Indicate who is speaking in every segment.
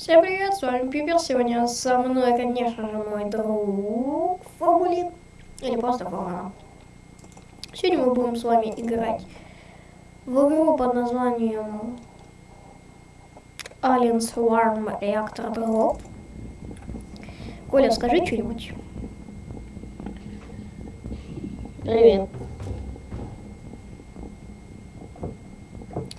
Speaker 1: Всем привет, с вами Пипер. Сегодня со мной, конечно же, мой друг Формулин. Или просто Формула. Сегодня мы будем с вами играть в игру под названием Alien Swarm Reactor Drop. Коля, скажи что-нибудь.
Speaker 2: Привет.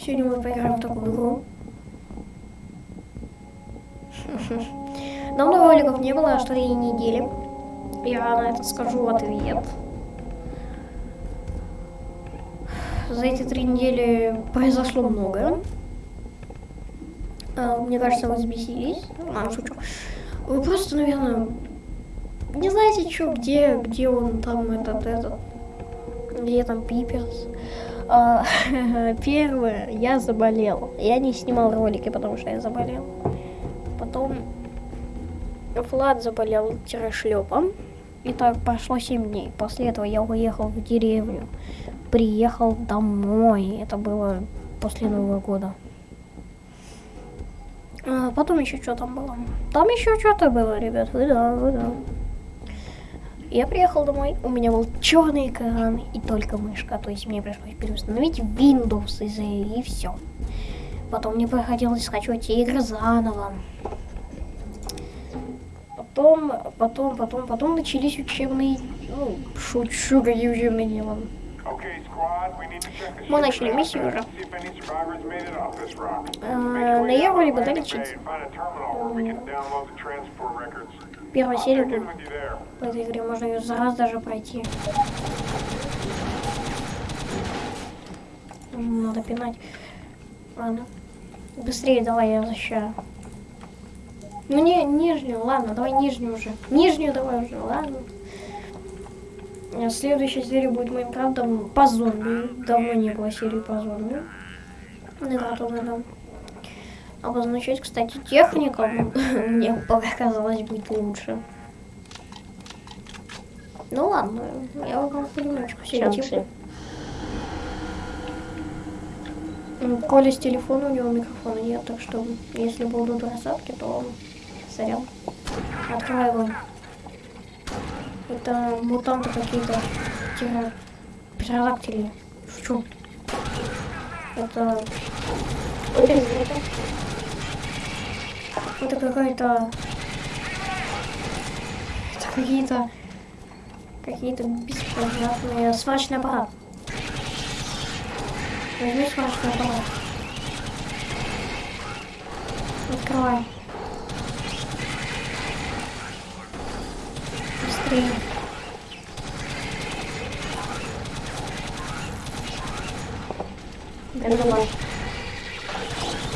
Speaker 1: Сегодня мы поиграем в такую игру. Давно роликов не было, аж три недели. Я на это скажу ответ. За эти три недели произошло многое. А, Мне кажется, вы взбесились. А, шучу. Вы просто, наверное, не знаете, что, где, где он там, этот, этот, где там Пиперс. А, Первое, я заболел. Я не снимал ролики, потому что я заболел. Потом Влад заболел тирошлепом. И так прошло 7 дней. После этого я уехал в деревню. Приехал домой. Это было после Нового года. А потом еще что там было? Там еще что-то было, ребят. Вы да, вы да. Я приехал домой, у меня был черный экран и только мышка, то есть мне пришлось переустановить Windows из и все. Потом мне приходилось скачивать игры заново. Потом, потом, потом, потом начались учебные, ну, шучу, какие учебные дела.
Speaker 3: Мы начали миссию уже.
Speaker 1: На Евро либо дали чиз. Первая серия в этой игре, можно ее за раз даже пройти. Надо пинать. Ладно. Быстрее давай, я защищаю. Ну не, нижнюю, ладно, давай нижнюю уже. Нижнюю давай уже, ладно. А Следующая серия будет Майнкрафтом по зомби. Давно не было серии по зомби. Тоже да. Обозначать, кстати, техником мне показалось быть лучше. Ну ладно, я вам все
Speaker 2: Чанцы.
Speaker 1: М, Коля с телефона, у него микрофона нет, так что если будут рассадки, то сорян. Открывай его. Это мутанты какие-то. Тира... Птеродактили. Шучу. Это... Это какая-то... Это какие-то... Какие-то беспонятные... Сварочный аппарат. Возьми сварочный аппарат. Открывай. Быстрее.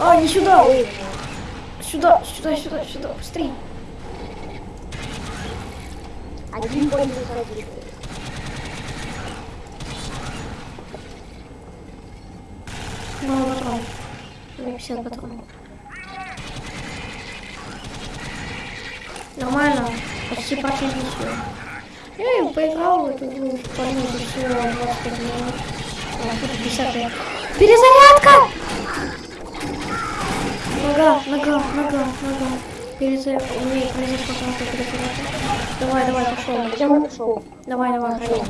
Speaker 1: А, не сюда! Сюда, сюда, сюда, сюда, быстрее.
Speaker 2: Один пользователь один.
Speaker 1: Мало патронов. У меня 50 патронов. Нормально. Почти прошли миссию. Я им поиграл в эту игру, 25 минут. А, тут 50 лет. Перезарядка! Нога, нога, нога, нога. Перезарядка. У меня произошла какая-то перезарядка. Давай, давай, пошел.
Speaker 2: Где он ушел?
Speaker 1: Давай, давай, пошел.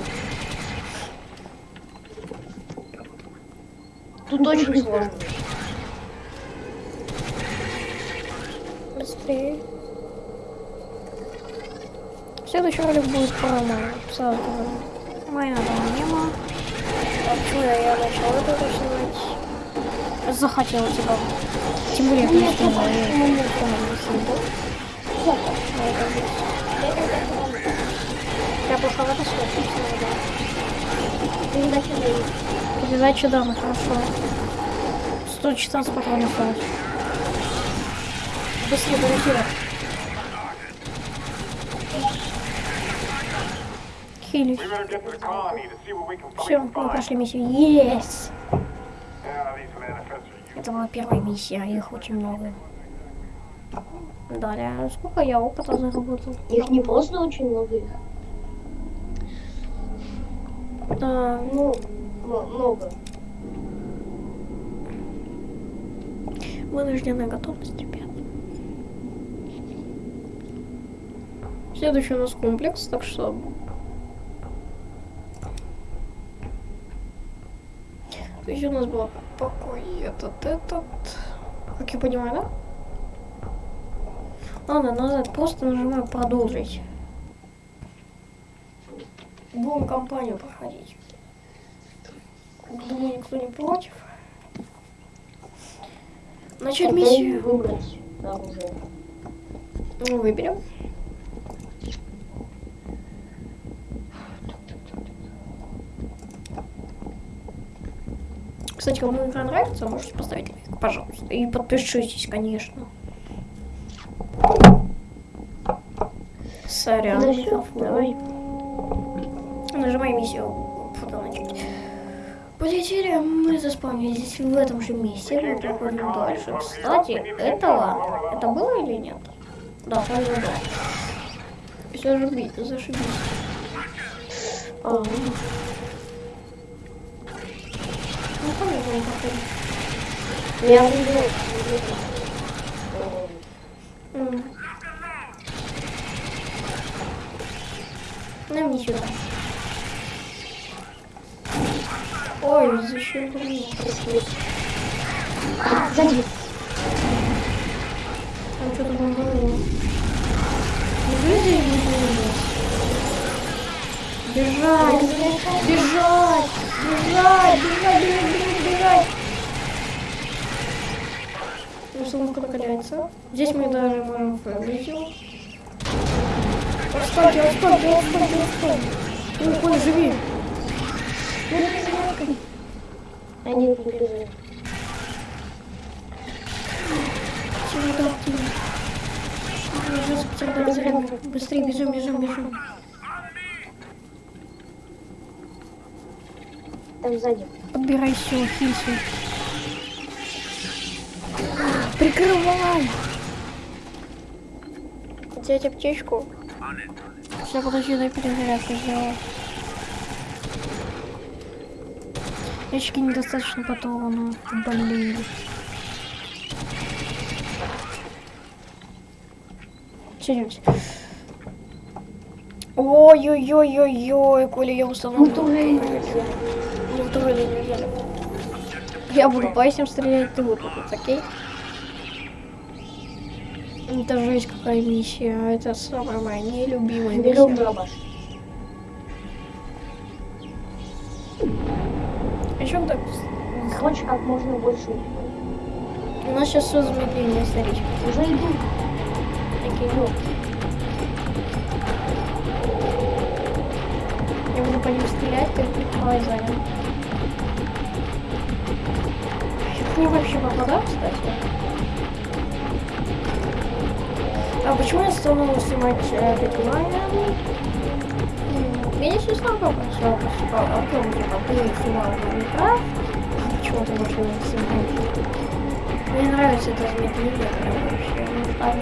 Speaker 2: Тут очень сложно.
Speaker 1: Быстрее. Следующий ролик будет про Майна. Сразу говорю. Майна там не было. А почему я, я начал это снимать? Захотел типа. Тем более, я не снимал. Я не снимал. Я просто в это Передача дамы, хорошо. 114 патронов. Быстрее, быстрее. Хилюсь. Все, мы прошли миссию. Yes! Это была первая миссия, а их очень много. Далее, сколько я опыта заработал?
Speaker 2: Их не просто очень много их.
Speaker 1: Да,
Speaker 2: Ну, много.
Speaker 1: вынужденная готовность, ребят. Следующий у нас комплекс, так что... Есть у нас был покой этот, этот... Как я понимаю, да? Ладно, назад, просто нажимаю продолжить. Будем компанию проходить. Думаю, никто не против. Начать миссию.
Speaker 2: выбрать оружие.
Speaker 1: Ну, выберем. Кстати, кому игра нравится, можете поставить лайк, пожалуйста. И подпишитесь, конечно. Сорян.
Speaker 2: Ну давай.
Speaker 1: Нажимай миссию. Фото начать. Полетели, мы заспавнились в этом же месте, мы проходим дальше. Кстати, этого, это было или нет? Да, вроде бы да. Все зашибись, зашибись.
Speaker 2: А, я.
Speaker 1: Нам не сюда. Ой?
Speaker 2: А, сзади.
Speaker 1: Там что-то будет бомба? Бежать! Бежать! Бежать! Бежать! Бежать! Бежать! Бежать! Установка накаляется. Здесь мы даже можем его. Отстань, отстань, отстань, отстань. Ой, Коля, живи.
Speaker 2: Они тут бежали.
Speaker 1: Чего так ты? Быстрее бежим, бежим, бежим.
Speaker 2: Там сзади.
Speaker 1: Подбирай все, хилься. Прикрывай! Взять аптечку. Сейчас, подожди, дай перезарядку сделаю. Ящики недостаточно патронов. Блин. Садимся. Ой-ой-ой-ой-ой, Коля, я устал.
Speaker 2: Мы тоже
Speaker 1: Не в туалете не взяли. Я буду по этим стрелять, ты вот тут, окей? Это жесть какая миссия. Это самая моя нелюбимая
Speaker 2: Берем
Speaker 1: миссия.
Speaker 2: дробаш.
Speaker 1: Еще так.
Speaker 2: Хочешь как можно больше.
Speaker 1: У нас сейчас все замедление, смотрите.
Speaker 2: Уже иду.
Speaker 1: Окей, ну. Я буду по ним стрелять, ты прикрывай сзади. Я ним вообще попадаю, кстати. А почему я стала снимать э, прикрывание? М, Я не снял попросил, типа, о том, типа, ты снимал Майнкрафт, почему ты больше не снимаешь? Мне нравится это замедление, прям вообще. Да.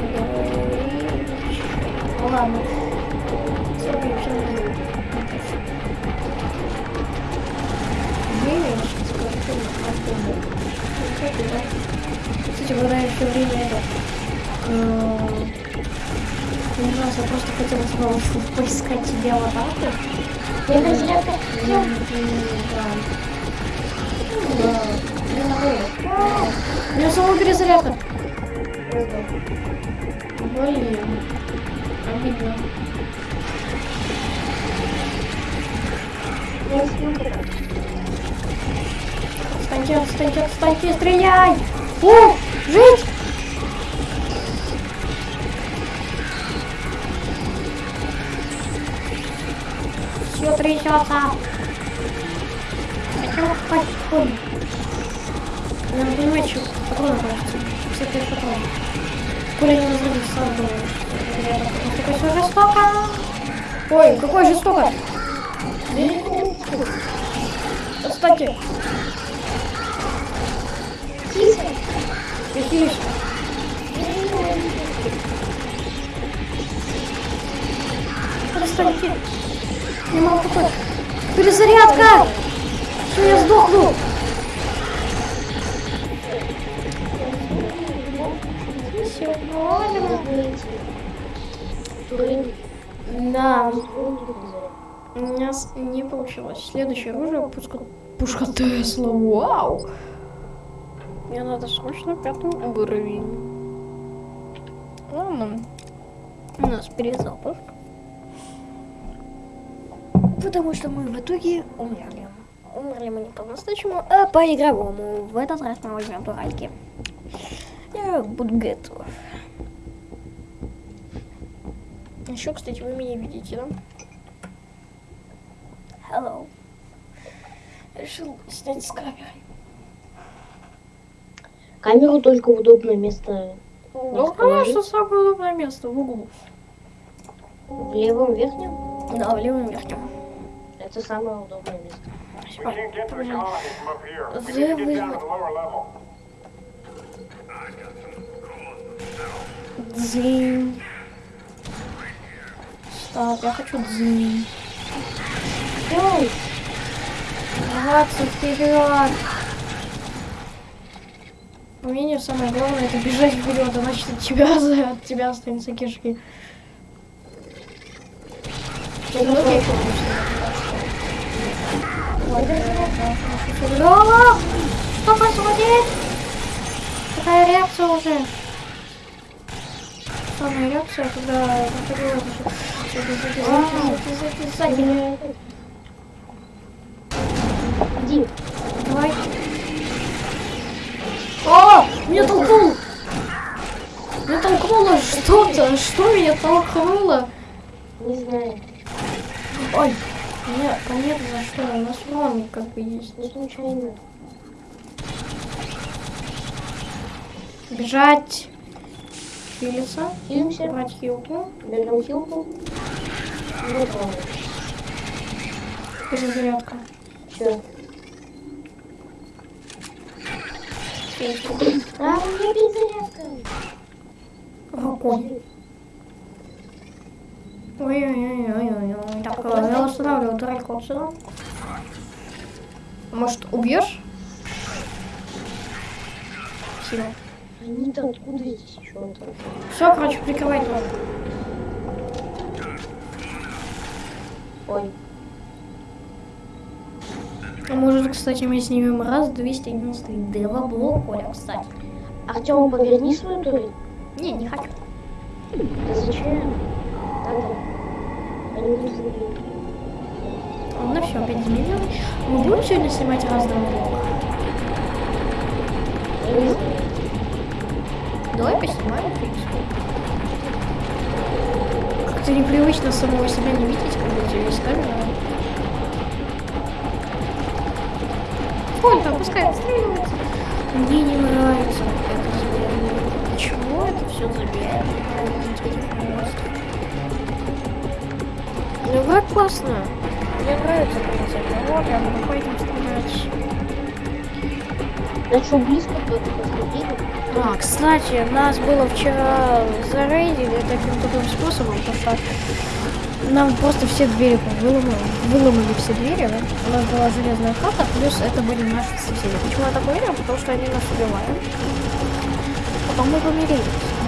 Speaker 1: Ну ладно. Снова поискать тебе аватарку.
Speaker 2: Я разрядка.
Speaker 1: Да. Да. Мне нравится. У меня самого перезарядка. Блин. Обидно.
Speaker 2: Я смотрю.
Speaker 1: Отстаньте, отстаньте, отстаньте, стреляй! О, жить! Трясется. Хочу патроны. Надо понимать, что патроны кажется. 55 патронов. Коля не разрывает сразу. Такое все жестоко. Ой, какой жестоко. Отстаньте.
Speaker 2: Киса.
Speaker 1: Прихились. Перестаньте. Не могу такой. Перезарядка! Что я сдохну? Да, у меня с- не получилось. Следующее оружие пушка, пушка Тесла. Вау! Мне надо срочно пятый уровень. Ладно. У нас перезапуск. Потому что мы в итоге умерли. Умерли мы не по-настоящему, а по-игровому. В этот раз мы возьмем туральки. Я буду готов. Еще, кстати, вы меня видите, да? Hello. Решил снять с камерой.
Speaker 2: Камеру только в удобное место
Speaker 1: Ну, конечно, самое удобное место в углу.
Speaker 2: в левом верхнем.
Speaker 1: Да, в левом верхнем.
Speaker 2: Это самое удобное место.
Speaker 3: Lower level.
Speaker 1: Дзынь. Стоп, я хочу дзынь.
Speaker 2: Ой,
Speaker 1: Рваться вперед. Умение самое главное это бежать вперед, иначе от тебя, за- от тебя останутся кишки. Ну, Лёва! Что происходит? Какая реакция уже? Самая реакция, когда...
Speaker 2: Иди.
Speaker 1: Давай. О! Меня толкнул! Меня толкнуло что-то. Что меня толкнуло?
Speaker 2: Не знаю.
Speaker 1: Ой. Нет, понятно за что. У нас урон как бы есть.
Speaker 2: Не случайно.
Speaker 1: Бежать. Хилиться.
Speaker 2: Хилимся.
Speaker 1: Брать хилку.
Speaker 2: Берем хилку. Вот он.
Speaker 1: Перезарядка.
Speaker 2: Все. А, у меня перезарядка.
Speaker 1: Рукой. Ой-ой-ой-ой-ой. Так, э, я устанавливаю турельку отсюда. Может, убьешь? Хил.
Speaker 2: Они-то откуда здесь там?
Speaker 1: Все, короче, прикрывай дом.
Speaker 2: Ой.
Speaker 1: А может, кстати, мы снимем раз 292 блок, Оля, кстати.
Speaker 2: Артем, поверни свою турель.
Speaker 1: Не, не хочу.
Speaker 2: Зачем? Надо. Они не забили.
Speaker 1: Ну все, опять заменил. Мы будем сегодня снимать раз два блока? Давай поснимаем, принципе. Как-то непривычно самого себя не видеть, когда есть камера. Сколько? Пускай отстреливается. Мне не нравится это зверь. Почему это все зверь? Ну, игра классная. Мне нравится принцип. Вот, я буду по этим стрелять.
Speaker 2: На что близко кто-то?
Speaker 1: А, кстати, нас было вчера зарейдили таким таким способом, потому что нам просто все двери выломали, выломали все двери, да? у нас была железная хата, плюс это были наши соседи. Почему я так уверен? Потому что они нас убивали. Потом мы помирились.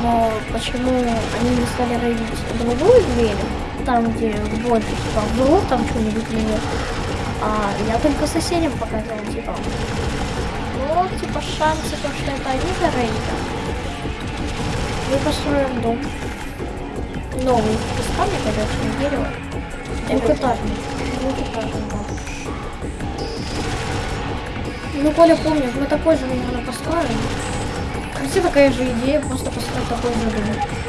Speaker 1: Но почему они не стали рейдить другую дверь, там, где больше, типа, в там что-нибудь или нет, а я только соседям показал, типа, вот, типа, шансы, то, что это они зарейдят. Мы построим дом. Новый. Из камня, конечно, не дерево. Двухэтажный. Двухэтажный дом. Ну, Коля помнит, мы такой же, наверное, построим. Такая же идея, просто построить такой же дом.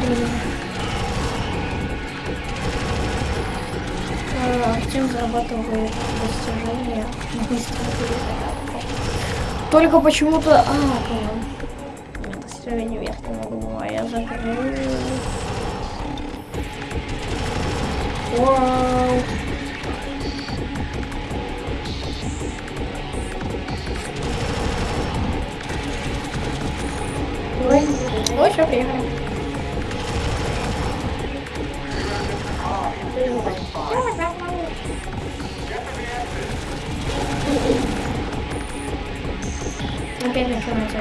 Speaker 1: Прилично. А, Артем зарабатывает достижения быстро перезарядку. Только почему-то... А, понял. Достижение верхнего угла я закрыл. Вау. Ну, все, приехали. Опять начинается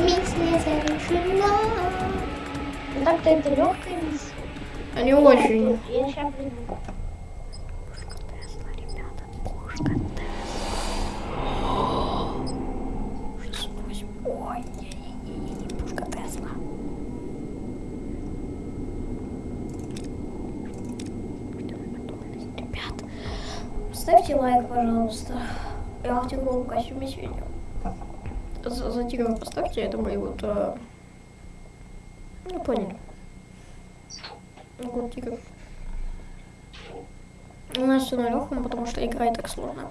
Speaker 1: Местная завершена.
Speaker 2: Так-то это легкая миссия.
Speaker 1: А не очень.
Speaker 2: Я сейчас приду.
Speaker 1: Пожалуйста. Я в тигровом костюме сегодня. За, за тигра поставьте, это мои вот... э, Ну, поняли. Ну, Вот тигр. У нас все на легком, потому что игра так сложно.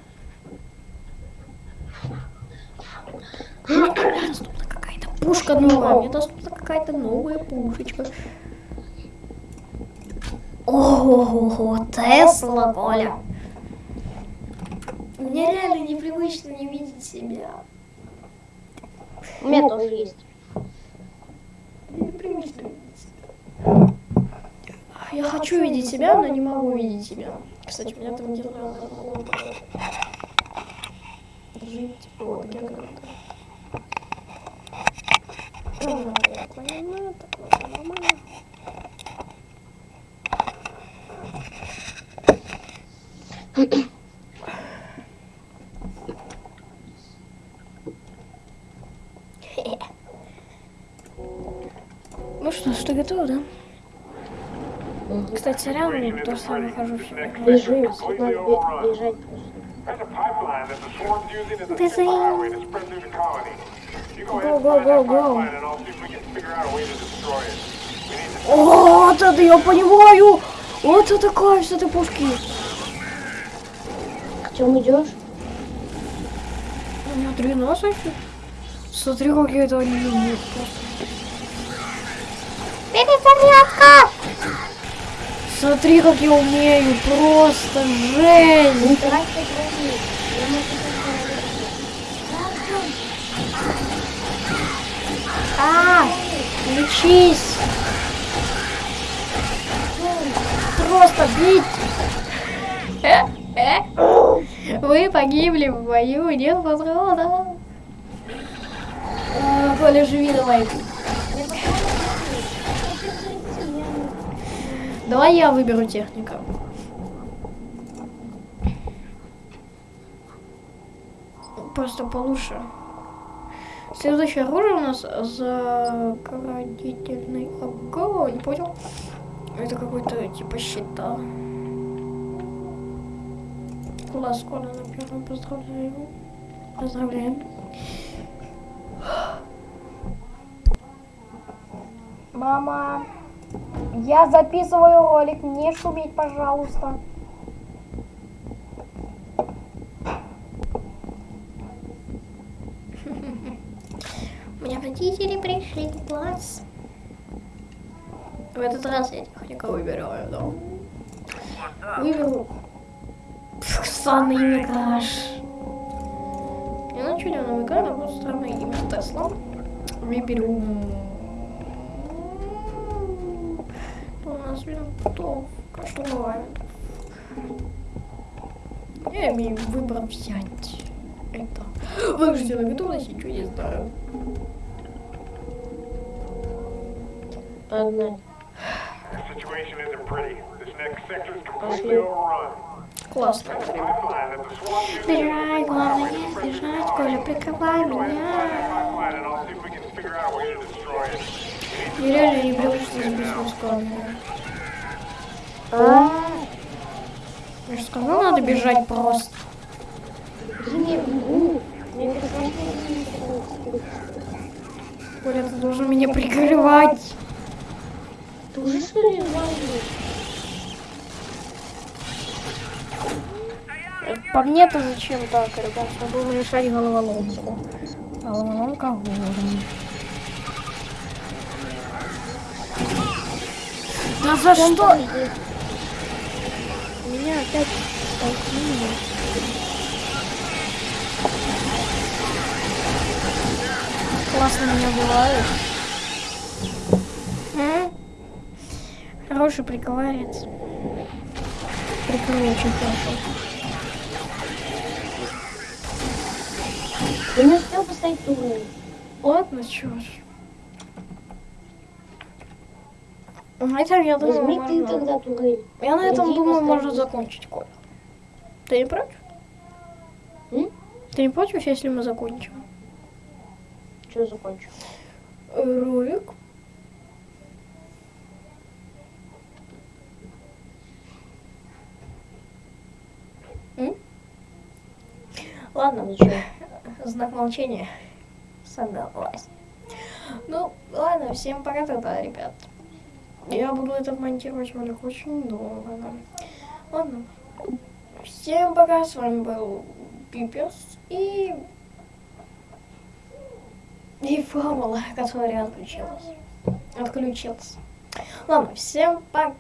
Speaker 1: Мне доступна какая-то пушка новая. Мне доступна какая-то новая пушечка. Ого, Тесла, Коля. Мне реально непривычно не видеть себя.
Speaker 2: У меня тоже есть.
Speaker 1: Непривычно видеть себя. Я хочу видеть себя, но не могу видеть себя. Кстати, у меня там где-то жить. Вот, я как-то. Ага, я поняла, так вот, нормально.
Speaker 3: If we can figure out a way to destroy it. We need to
Speaker 1: О, вот это я понимаю! Вот это кайф с этой пушки.
Speaker 2: Артем, идешь?
Speaker 1: У меня три носа еще. Смотри, как я это не люблю. Перезарядка! Смотри, как я умею. Просто жесть. А, лечись. Просто бить. Вы погибли в бою, нет патронов. А, Коля, живи давай. Давай я выберу техника. Просто получше. Следующее оружие у нас заградительный огонь. Понял? Это какой-то типа щита. Класс, Коля, на первом поздравляю. Поздравляем. Мама, я записываю ролик, не шуметь, пожалуйста. У меня родители пришли в класс. В этот раз я тихонько выбираю, да. Выберу странное имя Краш. Я на чудесном экране просто странное имя Тесла. Выберу... Что у нас винтовка? Что бывает? Я имею выбор взять. Это. Вынуждена готовность, ничего не знаю.
Speaker 3: Completely overrun.
Speaker 1: Классно. Бежать, главное не сбежать. Коля, прикрывай меня. Я реально не привычно с бизнес
Speaker 2: А,
Speaker 1: Я же сказал, надо бежать просто.
Speaker 2: Мне
Speaker 1: Коля, ты должен меня прикрывать.
Speaker 2: Ты уже что ли?
Speaker 1: По мне-то зачем так, ребят? Должен решать головоломку. Головоломка гором. Да за что? Меня опять толкнули. Классно меня убивают. М? Хороший приковарец. Прикрыл очень хорошо.
Speaker 2: Ты не успел поставить турель.
Speaker 1: Ладно, чё ж. На этом, я думаю,
Speaker 2: Возьми ты тогда турель.
Speaker 1: Я на этом
Speaker 2: Иди
Speaker 1: думаю, можно закончить, Коля. Ты не против?
Speaker 2: М?
Speaker 1: Ты не против, если мы закончим?
Speaker 2: Что закончу?
Speaker 1: Э, Ролик. М? Ладно,
Speaker 2: Ничего.
Speaker 1: знак молчания. Согласен. Ну, ладно, всем пока тогда, ребят. Я буду это монтировать ролик очень долго. Ладно. Всем пока, с вами был Пиперс и... И Фабула, которая отключилась. Отключилась. Ладно, всем пока.